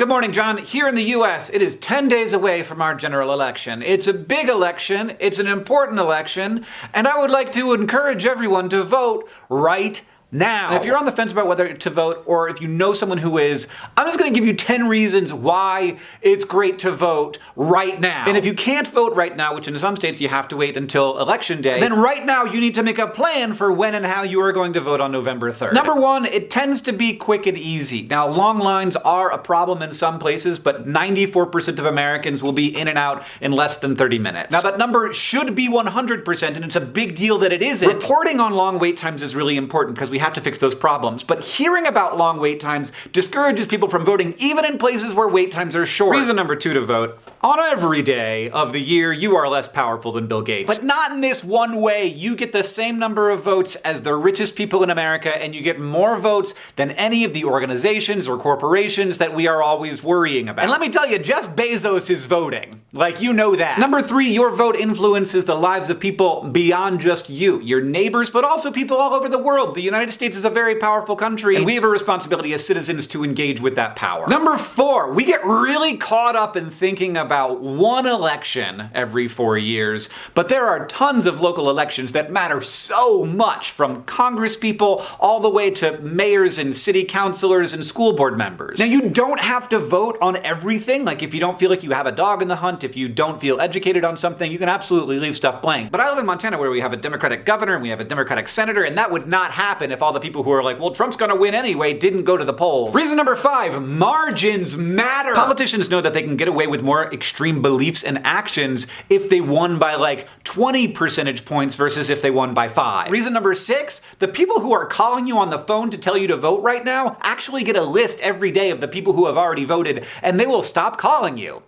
Good morning, John. Here in the US, it is 10 days away from our general election. It's a big election, it's an important election, and I would like to encourage everyone to vote right now. And if you're on the fence about whether to vote or if you know someone who is, I'm just gonna give you 10 reasons why it's great to vote right now. And if you can't vote right now, which in some states you have to wait until election day, then right now you need to make a plan for when and how you are going to vote on November 3rd. Number one, it tends to be quick and easy. Now, long lines are a problem in some places, but 94% of Americans will be in and out in less than 30 minutes. Now, that number should be 100%, and it's a big deal that it isn't. Reporting on long wait times is really important because we have to fix those problems. But hearing about long wait times discourages people from voting even in places where wait times are short. Reason number two to vote. On every day of the year, you are less powerful than Bill Gates. But not in this one way. You get the same number of votes as the richest people in America, and you get more votes than any of the organizations or corporations that we are always worrying about. And let me tell you, Jeff Bezos is voting. Like, you know that. Number three, your vote influences the lives of people beyond just you. Your neighbors, but also people all over the world. The United States is a very powerful country, and we have a responsibility as citizens to engage with that power. Number four, we get really caught up in thinking about about one election every four years, but there are tons of local elections that matter so much, from congresspeople all the way to mayors and city councilors and school board members. Now, you don't have to vote on everything. Like, if you don't feel like you have a dog in the hunt, if you don't feel educated on something, you can absolutely leave stuff blank. But I live in Montana where we have a Democratic governor and we have a Democratic senator, and that would not happen if all the people who are like, well, Trump's gonna win anyway, didn't go to the polls. Reason number five, margins matter. Politicians know that they can get away with more extreme beliefs and actions if they won by like 20 percentage points versus if they won by 5. Reason number 6, the people who are calling you on the phone to tell you to vote right now actually get a list every day of the people who have already voted and they will stop calling you.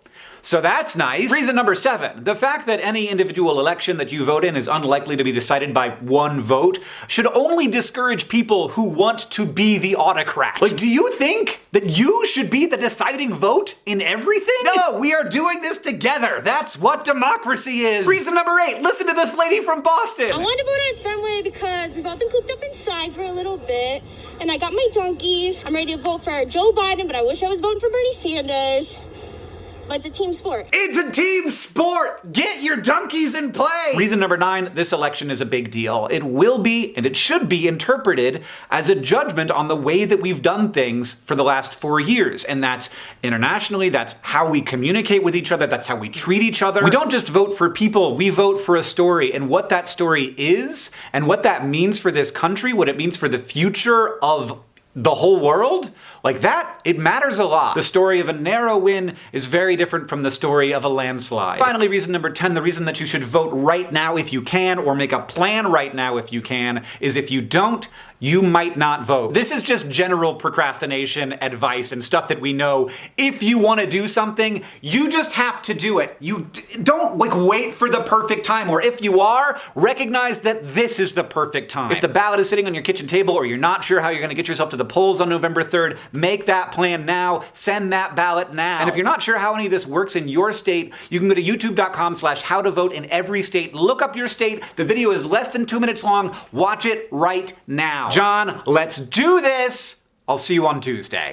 So that's nice. Reason number seven, the fact that any individual election that you vote in is unlikely to be decided by one vote should only discourage people who want to be the autocrat. Like, do you think that you should be the deciding vote in everything? No, we are doing this together. That's what democracy is. Reason number eight, listen to this lady from Boston. I want to vote in Fenway because we've all been cooped up inside for a little bit, and I got my donkeys. I'm ready to vote for Joe Biden, but I wish I was voting for Bernie Sanders. But it's a team sport. It's a team sport! Get your donkeys in play! Reason number nine, this election is a big deal. It will be, and it should be, interpreted as a judgment on the way that we've done things for the last four years. And that's internationally, that's how we communicate with each other, that's how we treat each other. We don't just vote for people, we vote for a story. And what that story is, and what that means for this country, what it means for the future of the whole world? Like that, it matters a lot. The story of a narrow win is very different from the story of a landslide. Finally, reason number 10, the reason that you should vote right now if you can, or make a plan right now if you can, is if you don't, you might not vote. This is just general procrastination advice and stuff that we know. If you want to do something, you just have to do it. You don't like wait for the perfect time, or if you are, recognize that this is the perfect time. If the ballot is sitting on your kitchen table or you're not sure how you're going to get yourself to the polls on November 3rd, make that plan now, send that ballot now. And if you're not sure how any of this works in your state, you can go to youtube.com slash how to vote in every state, look up your state, the video is less than two minutes long, watch it right now. John, let's do this! I'll see you on Tuesday.